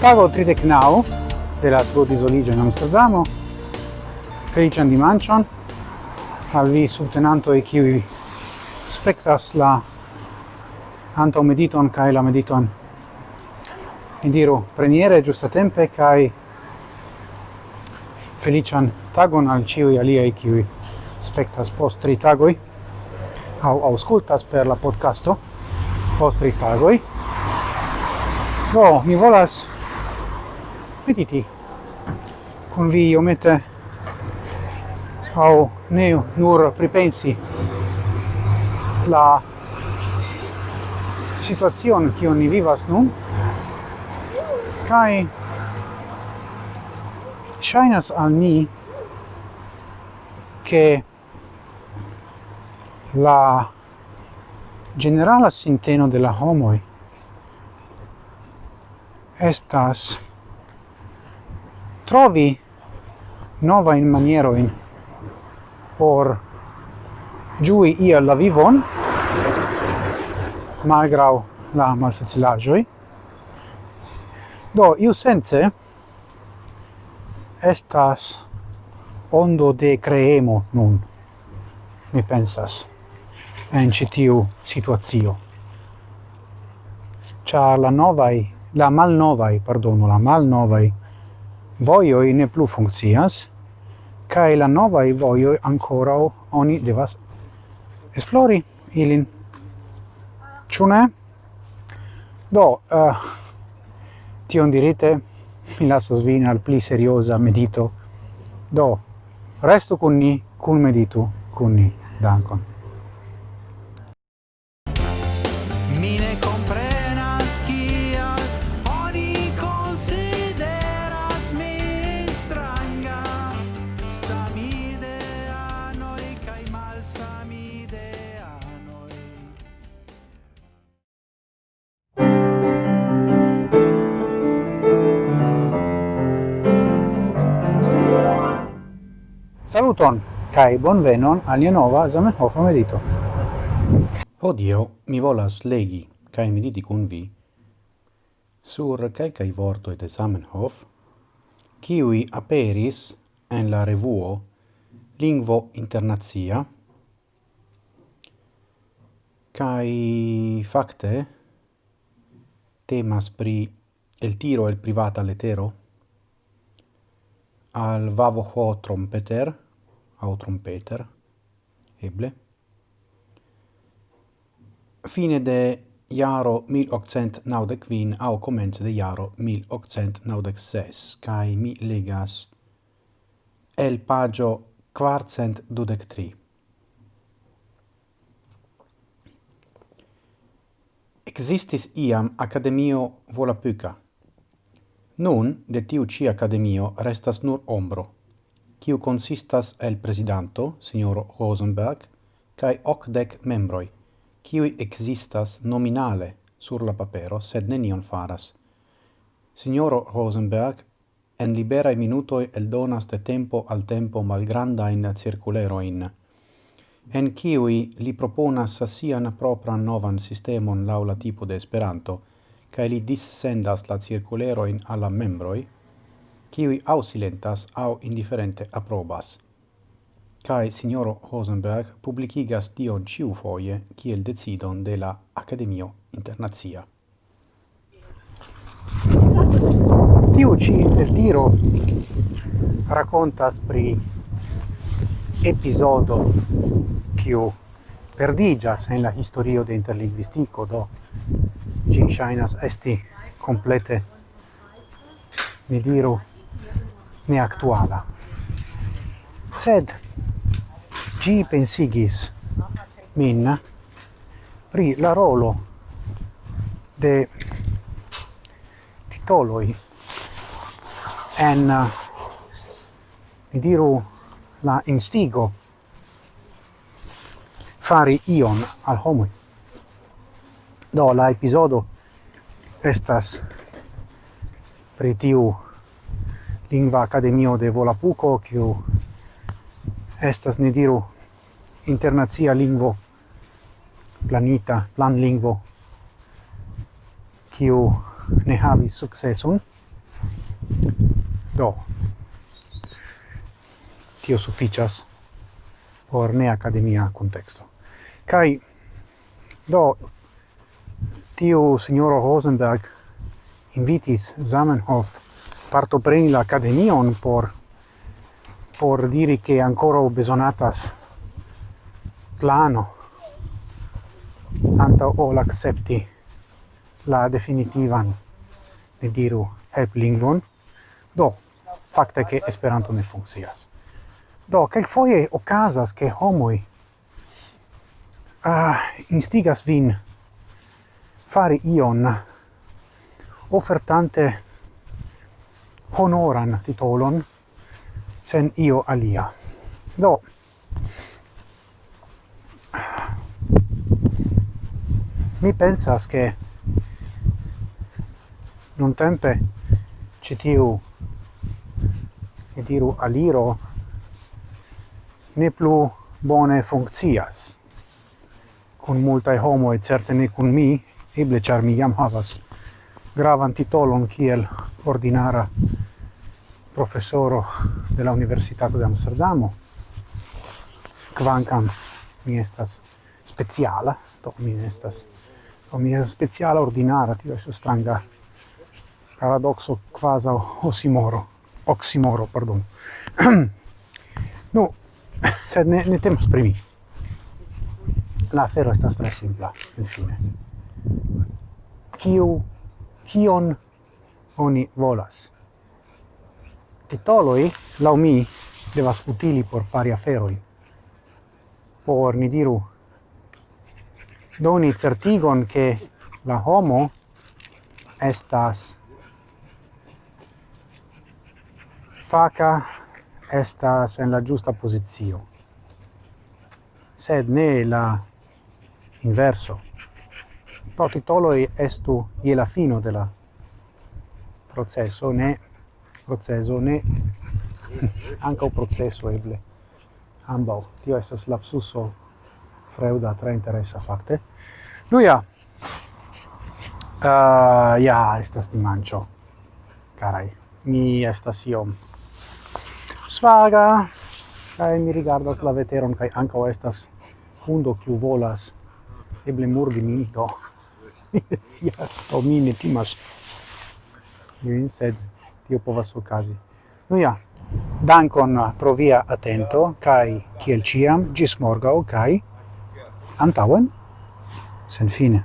Pago 30 knau de la Svodisonigio in Amsterdamo, felician dimancion, al vi e qui spectas la antau mediton cae la mediton indiru preniere giusta tempe cae felician tagon al ciui e qui spectas post tri tagoi au auscultas per la podcasto post tri tagoi no mi volas mediti con vi iomete. Au ne nur pripensi la situazion che ni vivas nun kai shainas al mi che la generala sinteno della homoi estas. Trovi nova in maniero in por giui ia la vivon malgrau la malfacilagioi. Do iu sense estas ondo de creemo nun mi pensas en citiu situazio cia la novai la malnovai, pardonu, la malnovai vojoj ne plu funkcias, kaj la novai vojoj ancora oni devas esplori ilin. Ĉu ne? Do, uh, tion dirite, mi lasas vin al pli seriosa medito. Do, resto con ni, con meditu con ni. Dankon. Saluton, cae bonvenon alia nova Zamenhof medito. Odio mi volas legi, cae mediti cun vi, sur calcai vorto de Zamenhof, kiwi aperis en la revuo Lingvo Internazia, cae facte temas pri el tiro el privata letero, al vavo ho trompeter au trompeter eble. Fine de iaro 1895 au comence de iaro 1896 kai mi legas el pagio quartcent dudec tri existis iam academio Volapuca Nun de tiu ci academio restas nur ombro, quiu consistas el presidanto, signor Rosenberg, cae ocdec membroi, quiui existas nominale sur la papero, sed nenion faras. Signoro Rosenberg en liberae minutoi eldonas de tempo al tempo malgrandain circuleroin, en quiui li proponas sian propran novan sistemon laula tipo de Esperanto, cae li dissendas la circuleroin alla membroi, kiwi au silentas au indiferente aprobas. Cae signoro Rosenberg publicigas dion ciu foie kiel decidon de la Academio Internazia. Tiu ci el tiro racontas pri episodo kiu perdigas en la historio de interlingvistico do gi ŝajnas esti complete mi diru ne actuala Sed gi pensigis min pri la rolo de titoloi en mi diru la instigo fari ion al homoi do la episodo estas pri tiu lingva akademio de Volapuko kiu estas ne diru internacia lingvo planita plan lingvo kiu ne havis sukceson. Do tio sufficias por ne akademia contexto kaj do tio signoro Rosenberg invitis Zamenhof partopreni la academion por por diri che ancora besonatas plano. Anta ol accepti la definitivan ne diru help lingvon do fakte che esperanto ne funkcias. Do kelkfoje okazas ke homoi ah, instigas vin fari ion offertante honoran titolon sen io alia. Do, mi pensas che non tempe citiu e diru aliro ne plu bone funccias. Cun multae homo, et certe ne cun mi, eble char mi jam havas gravan titolon kiel ordinara profesoro de la Universitato de Amsterdamo, kvankam mi estas speciala, do mi estas do mi estas speciala ordinara, tio estas stranga paradoxo quasi osimoro, oximoro, pardon. nu, sed ne, ne temas pri mi. La afero estas tre simpla, infine kiu kion oni volas. Titoloi, lau mi, devas utili por fari aferoi. Por, ni diru, doni certigon che la homo estas faca estas en la giusta posizio sed ne la inverso protitoloi estu ie la fino de la processo, ne processo, ne anche o processo eble. Ambau, tio estas lapsuso freuda tra interessa fakte. ja uh, ah, ja, estas dimanĉo, carai mi estas iom svaga, kai mi rigardas la veteron, kai ankaŭ estas hundo kiu volas eble murdi min do. sia sto mi ne timas. Min sed tio povas okazi. Nu ja dankon pro via atento kai kiel ciam gis morgau kai antauen sen fine